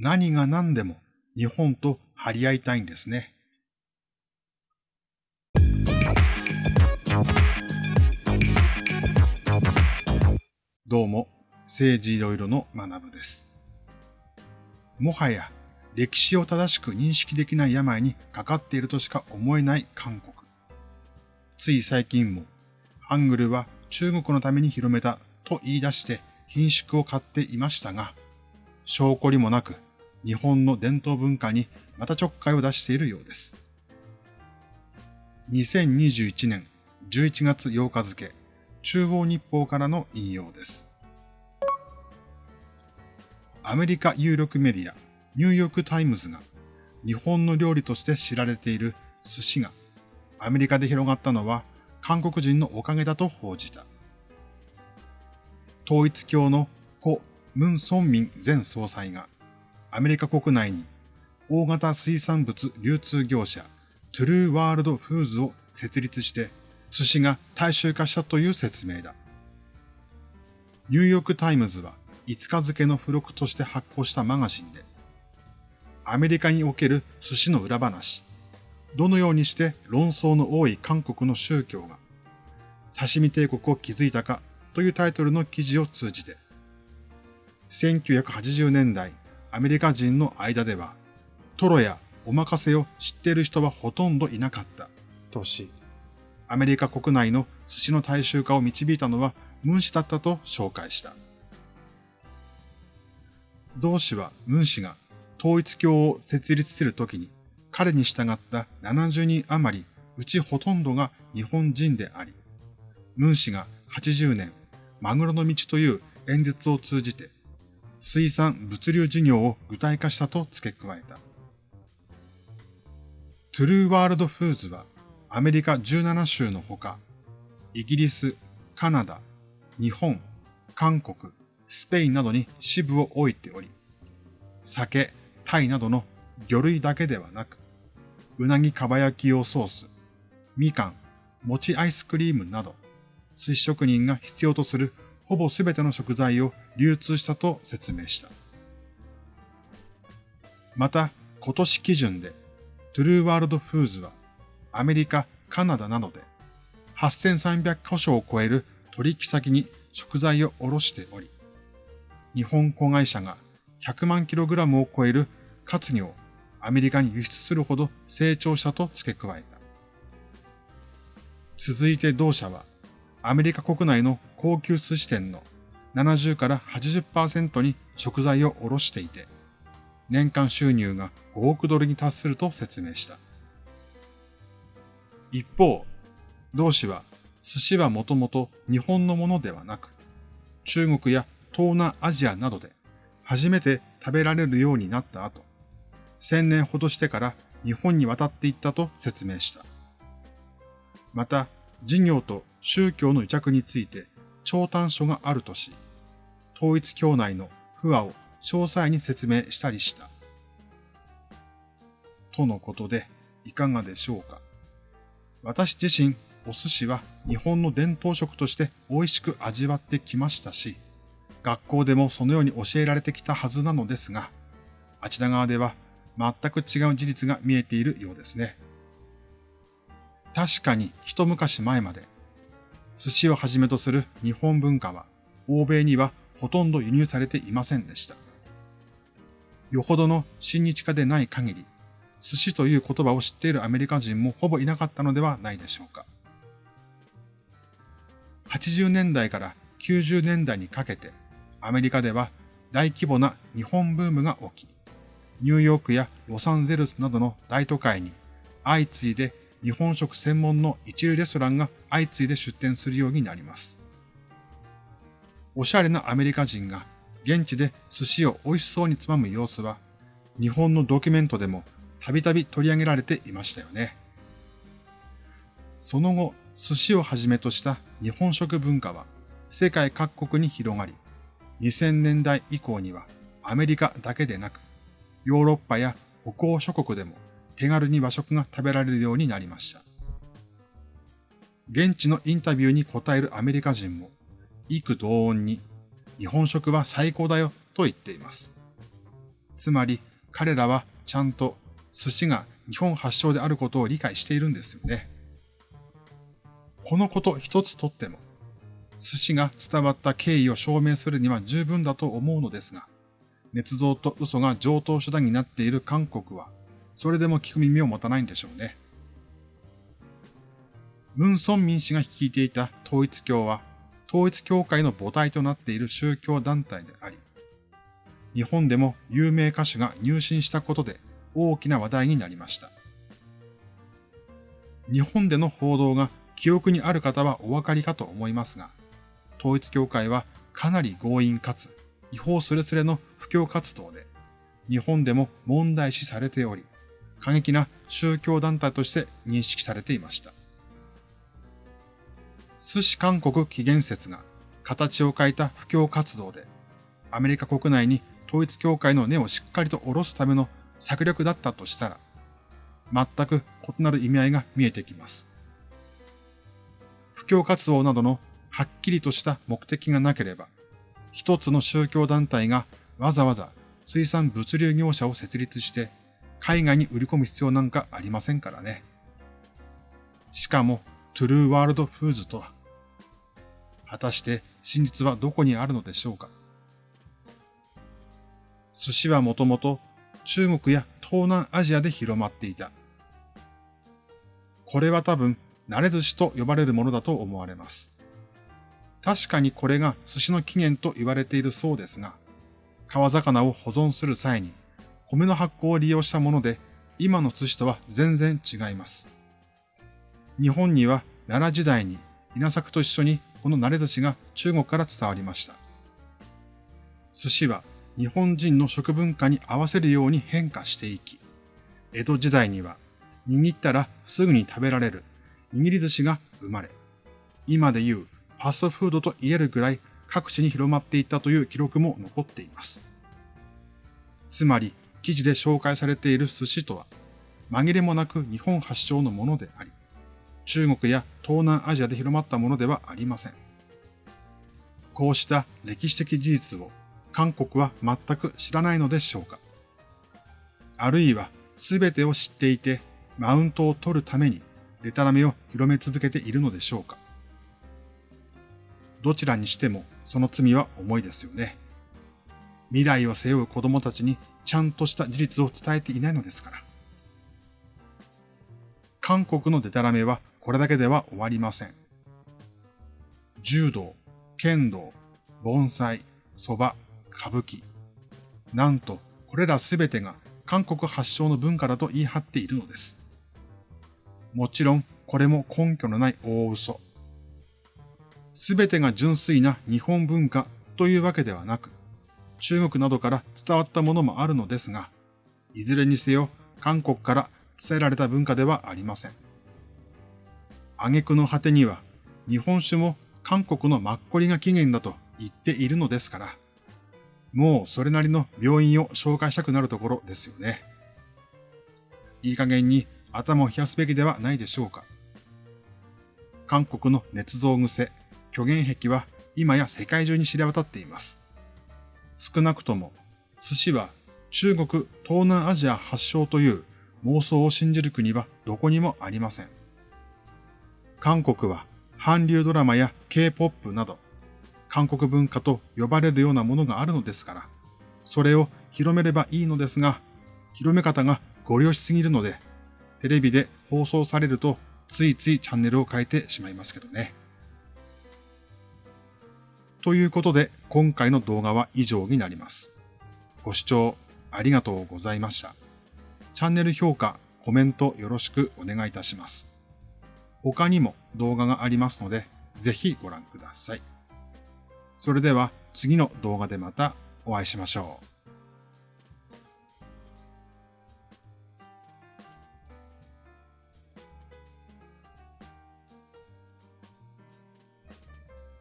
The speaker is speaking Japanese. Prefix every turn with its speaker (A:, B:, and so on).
A: 何が何でも日本と張り合いたいんですね。どうも、政治いろいろの学部です。もはや歴史を正しく認識できない病にかかっているとしか思えない韓国。つい最近も、ハングルは中国のために広めたと言い出して顰蹙を買っていましたが、性懲りもなく日本の伝統文化にまたちょっかいを出しているようです。2021年11月8日付、中央日報からの引用です。アメリカ有力メディア、ニューヨークタイムズが日本の料理として知られている寿司がアメリカで広がったのは韓国人のおかげだと報じた。統一教の故ムン・ソンミョン前総裁がアメリカ国内に大型水産物流通業者トゥルーワールドフーズを設立して寿司が大衆化したという説明だ。ニューヨークタイムズは5日付の付録として発行したマガジンで、アメリカにおける寿司の裏話、どのようにして論争の多い韓国の宗教が刺身帝国を築いたかというタイトルの記事を通じて、1980年代アメリカ人の間では、トロやお任せを知っている人はほとんどいなかったとし、アメリカ国内の寿司の大衆化を導いたのはムン氏だったと紹介した。同氏はムン氏が統一教を設立するときに彼に従った70人余り、うちほとんどが日本人であり、ムン氏が80年、マグロの道という演説を通じて、水産物流事業を具体化したと付け加えた。トゥルーワールドフーズはアメリカ17州のほか、イギリス、カナダ、日本、韓国、スペインなどに支部を置いており、酒、タイなどの魚類だけではなく、うなぎかば焼き用ソース、みかん、餅アイスクリームなど、寿司職人が必要とするほぼすべての食材を流通したと説明した。また、今年基準で、トゥルーワールドフーズは、アメリカ、カナダなどで、8300箇所を超える取引先に食材を卸しており、日本子会社が100万キログラムを超える活魚をアメリカに輸出するほど成長したと付け加えた。続いて同社は、アメリカ国内の高級寿司店の70から80%に食材を卸していて、年間収入が5億ドルに達すると説明した。一方、同氏は寿司はもともと日本のものではなく、中国や東南アジアなどで初めて食べられるようになった後、千年ほどしてから日本に渡っていったと説明した。また、事業と宗教の癒着について長短書があるとし、統一教内の不和を詳細に説明したりした。とのことで、いかがでしょうか。私自身、お寿司は日本の伝統食として美味しく味わってきましたし、学校でもそのように教えられてきたはずなのですが、あちら側では全く違う事実が見えているようですね。確かに一昔前まで、寿司をはじめとする日本文化は、欧米にはほとんど輸入されていませんでした。よほどの親日家でない限り、寿司という言葉を知っているアメリカ人もほぼいなかったのではないでしょうか。80年代から90年代にかけて、アメリカでは大規模な日本ブームが起き、ニューヨークやロサンゼルスなどの大都会に相次いで日本食専門の一流レストランが相次いで出店するようになります。おしゃれなアメリカ人が現地で寿司を美味しそうにつまむ様子は、日本のドキュメントでもたびたび取り上げられていましたよね。その後、寿司をはじめとした日本食文化は世界各国に広がり、2000年代以降にはアメリカだけでなく、ヨーロッパや北欧諸国でも手軽に和食が食べられるようになりました。現地のインタビューに答えるアメリカ人も、幾同音に日本食は最高だよと言っています。つまり彼らはちゃんと寿司が日本発祥であることを理解しているんですよね。このこと一つとっても、寿司が伝わった経緯を証明するには十分だと思うのですが、捏造と嘘が上等手段になっている韓国は、それでも聞く耳を持たないんでしょうね。ムン・ソンミン氏が率いていた統一教は、統一教会の母体となっている宗教団体であり、日本でも有名歌手が入信したことで大きな話題になりました。日本での報道が記憶にある方はお分かりかと思いますが、統一教会はかなり強引かつ違法すれすれの布教活動で、日本でも問題視されており、過激な宗教団体として認識されていました。寿司韓国起源説が形を変えた布教活動で、アメリカ国内に統一教会の根をしっかりと下ろすための策略だったとしたら、全く異なる意味合いが見えてきます。布教活動などのはっきりとした目的がなければ、一つの宗教団体がわざわざ水産物流業者を設立して海外に売り込む必要なんかありませんからね。しかも、トゥルーワールドフーズとは、果たして真実はどこにあるのでしょうか。寿司はもともと中国や東南アジアで広まっていた。これは多分、慣れ寿司と呼ばれるものだと思われます。確かにこれが寿司の起源と言われているそうですが、川魚を保存する際に米の発酵を利用したもので、今の寿司とは全然違います。日本には奈良時代に稲作と一緒にこの慣れ寿司が中国から伝わりました。寿司は日本人の食文化に合わせるように変化していき、江戸時代には握ったらすぐに食べられる握り寿司が生まれ、今でいうファストフードと言えるぐらい各地に広まっていったという記録も残っています。つまり、記事で紹介されている寿司とは、紛れもなく日本発祥のものであり、中国や東南アジアで広まったものではありません。こうした歴史的事実を韓国は全く知らないのでしょうかあるいは全てを知っていてマウントを取るためにデタラメを広め続けているのでしょうかどちらにしてもその罪は重いですよね。未来を背負う子供たちにちゃんとした事実を伝えていないのですから。韓国のデタラメはこれだけでは終わりません。柔道、剣道、盆栽、蕎麦、歌舞伎。なんと、これらすべてが韓国発祥の文化だと言い張っているのです。もちろん、これも根拠のない大嘘。すべてが純粋な日本文化というわけではなく、中国などから伝わったものもあるのですが、いずれにせよ韓国から伝えられた文化ではありません。挙句の果てには、日本酒も韓国のマッコリが起源だと言っているのですから、もうそれなりの病院を紹介したくなるところですよね。いい加減に頭を冷やすべきではないでしょうか。韓国の捏造癖、虚言癖は今や世界中に知れ渡っています。少なくとも、寿司は中国、東南アジア発祥という妄想を信じる国はどこにもありません。韓国は韓流ドラマや K-POP など、韓国文化と呼ばれるようなものがあるのですから、それを広めればいいのですが、広め方がご利用しすぎるので、テレビで放送されるとついついチャンネルを変えてしまいますけどね。ということで、今回の動画は以上になります。ご視聴ありがとうございました。チャンネル評価、コメントよろしくお願いいたします。他にも動画がありますので、ぜひご覧ください。それでは次の動画でまたお会いしましょう。